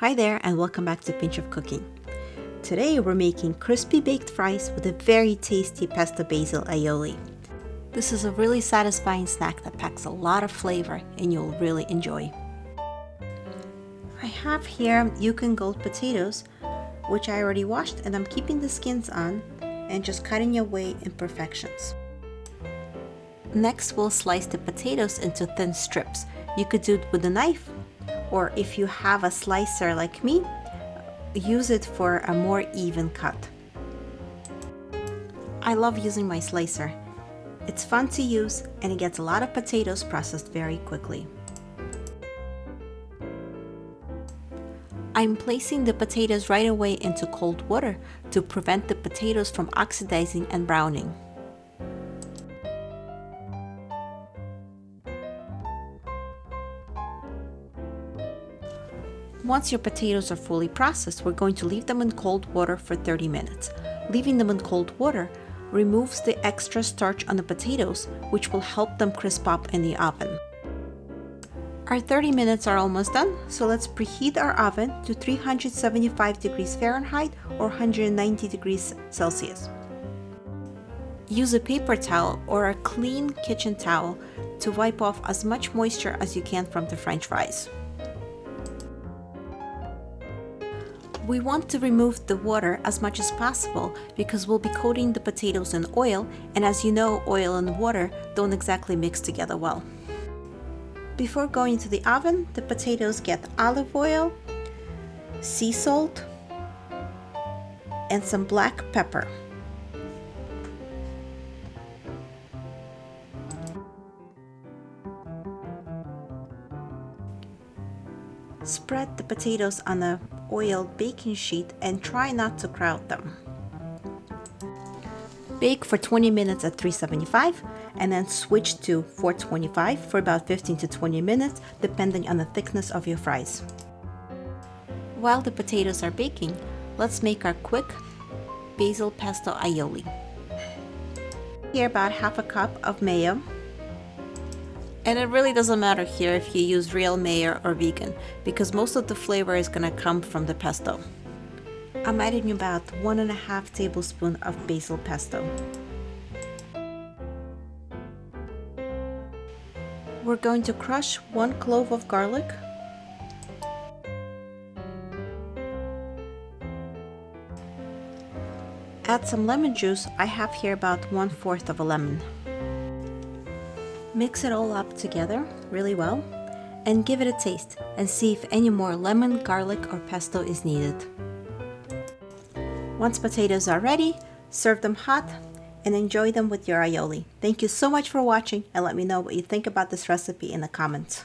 Hi there and welcome back to Pinch of Cooking. Today we're making crispy baked fries with a very tasty pesto basil aioli. This is a really satisfying snack that packs a lot of flavor and you'll really enjoy. I have here Yukon Gold potatoes which I already washed and I'm keeping the skins on and just cutting away imperfections. Next we'll slice the potatoes into thin strips. You could do it with a knife or if you have a slicer like me, use it for a more even cut. I love using my slicer. It's fun to use and it gets a lot of potatoes processed very quickly. I'm placing the potatoes right away into cold water to prevent the potatoes from oxidizing and browning. Once your potatoes are fully processed, we're going to leave them in cold water for 30 minutes. Leaving them in cold water removes the extra starch on the potatoes, which will help them crisp up in the oven. Our 30 minutes are almost done, so let's preheat our oven to 375 degrees Fahrenheit or 190 degrees Celsius. Use a paper towel or a clean kitchen towel to wipe off as much moisture as you can from the french fries. We want to remove the water as much as possible because we'll be coating the potatoes in oil and as you know oil and water don't exactly mix together well. Before going to the oven, the potatoes get olive oil, sea salt, and some black pepper. Spread the potatoes on a oiled baking sheet and try not to crowd them. Bake for 20 minutes at 375 and then switch to 425 for about 15 to 20 minutes depending on the thickness of your fries. While the potatoes are baking, let's make our quick basil pesto aioli. Here about half a cup of mayo, and it really doesn't matter here if you use real mayo or vegan, because most of the flavor is to come from the pesto. I'm adding about one and a half tablespoon of basil pesto. We're going to crush one clove of garlic, add some lemon juice, I have here about one fourth of a lemon. Mix it all up together really well and give it a taste and see if any more lemon, garlic or pesto is needed. Once potatoes are ready, serve them hot and enjoy them with your aioli. Thank you so much for watching and let me know what you think about this recipe in the comments.